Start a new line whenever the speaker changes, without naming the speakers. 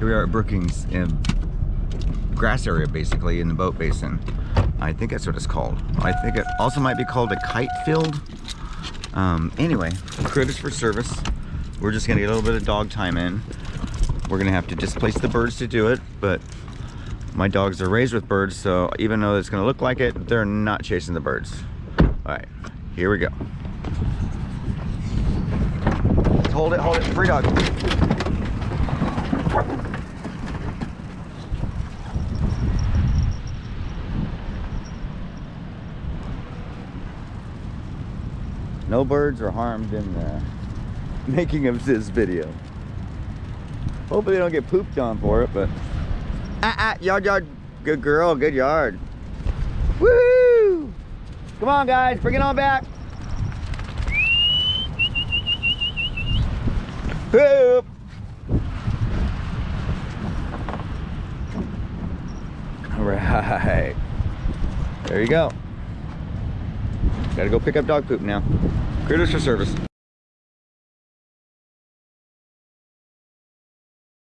we are at Brookings in grass area basically in the boat basin. I think that's what it's called. I think it also might be called a kite field. Um, anyway, critters for service. We're just gonna get a little bit of dog time in. We're gonna have to displace the birds to do it, but my dogs are raised with birds, so even though it's gonna look like it, they're not chasing the birds. All right, here we go. Hold it, hold it, free dog. No birds are harmed in the making of this video. Hopefully they don't get pooped on for it, but... Ah, ah, yard, yard. Good girl, good yard. Woo! Come on, guys, bring it on back. Poop! All right. There you go. Gotta go pick up dog poop now. Critters for service.